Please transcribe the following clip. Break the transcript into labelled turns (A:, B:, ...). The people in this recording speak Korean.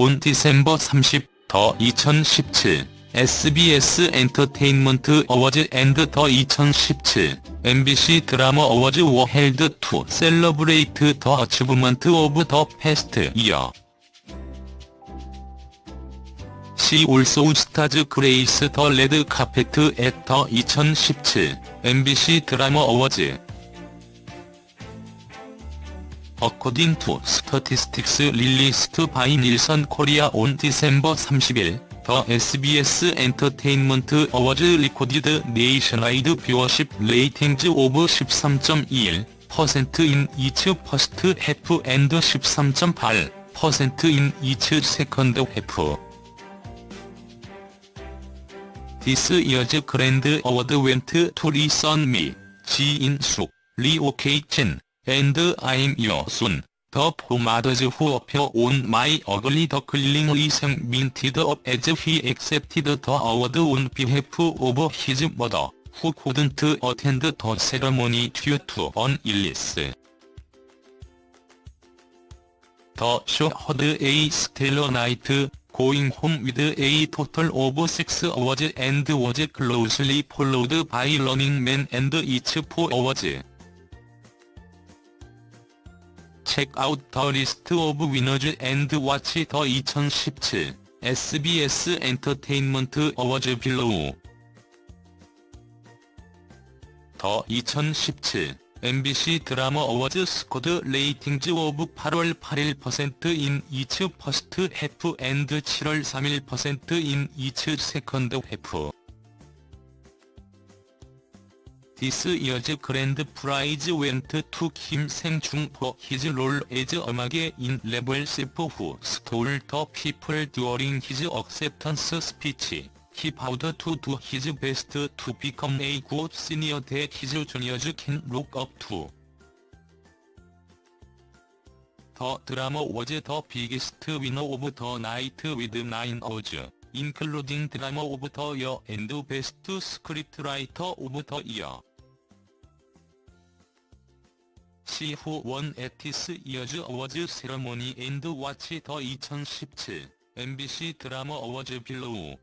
A: 온 디셈버 30, 더 2017, SBS 엔터테인먼트 어워즈 앤드 더 2017, MBC 드라마 어워즈 워헬드 2 셀러브레이트 더 어치브먼트 오브 더 패스트 이어 시 올소 스타즈 그레이스 더 레드 카페트 앳더 2017, MBC 드라마 어워즈 According to statistics released by Nielsen Korea on December 30일, the SBS Entertainment Awards recorded nationwide viewership ratings of 13.21% in each first half and 13.8% in each second half. This year's Grand Award went to Lee Sun-mi, Ji In-suk, Lee Ok-chen, and I'm your son. The pomaders who appear on my ugly duckling is minted up as he accepted the award on behalf of his mother, who couldn't attend the ceremony due to an illness. The show had a stellar night, going home with a total of six awards and was closely followed by Running Man and its four awards. Check out the list of winners and watch the 2017 SBS Entertainment Awards below. 더2017 MBC 드라마 어워즈 스코드 레이팅즈 오브 8월 8일%인 이츠 퍼스트 해프 앤드 7월 3일%인 이츠 세컨드 해프 This year's grand prize went to Kim Sang-chung for his role as 음악의 in Rebel Chef who stole the people during his acceptance speech. He vowed to do his best to become a good senior that his juniors can look up to. The drama was the biggest winner of the night with nine awards. including Drama of the Year and Best Scriptwriter of the Year. 시후 원 에티스 이어즈 어워즈 세러모니 앤드 와치 더2017 MBC 드라마 어워즈 빌로우